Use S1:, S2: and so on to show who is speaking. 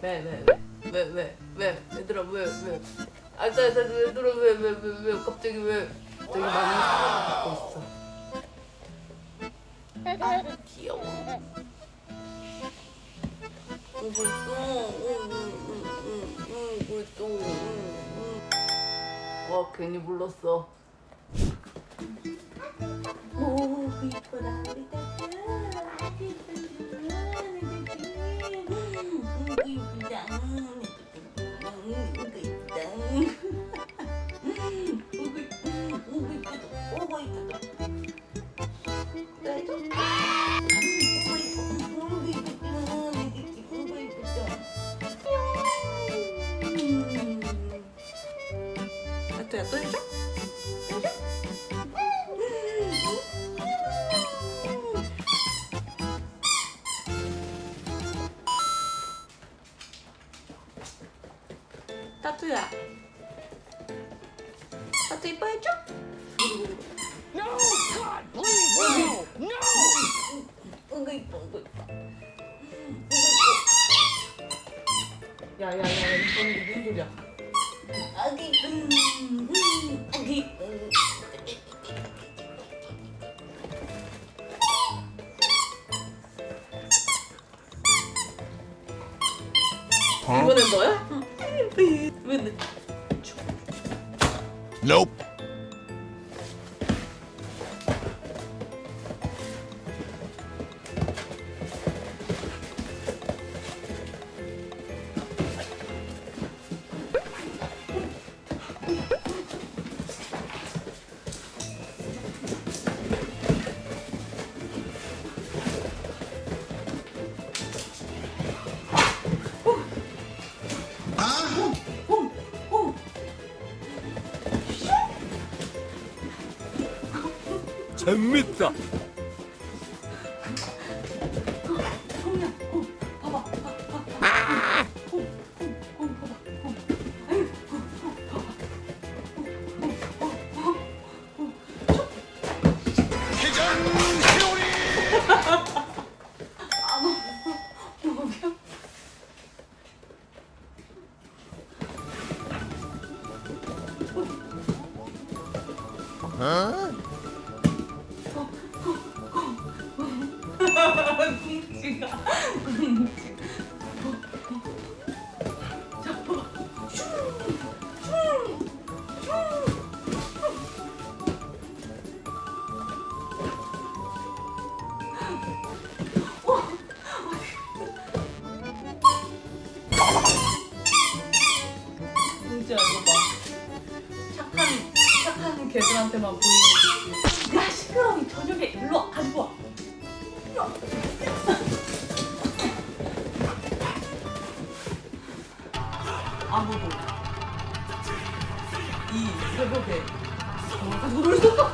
S1: 왜, 왜, 왜, 왜, 왜, 왜, 얘들아, 왜, 왜. 아, 나, 나, 얘들아, 왜, 왜, 왜, 왜, 갑자기 왜. 되게 많은 사랑을 받고 있어. 아, 귀여워. 오고 있어. 응, 응, 응, 응, 응, 오고 있어. 와, 괜히 불렀어. 또 해줘? 해줘? 따뚜야 따뚜 이뻐해줘?
S2: No! God, please, no! No!
S1: 응가 이뻐 응가 이뻐 야야야 이거는 무슨 소리야 아기 음, 음, 아기 음. 이번엔 너야? 왜 왜?
S3: Nope.
S2: 재밌다.
S3: 회
S1: 이거 봐. 착한 개들한테만 보이는 야 시끄러워 이 저녁에 아무도. 이 새벽에 놀수없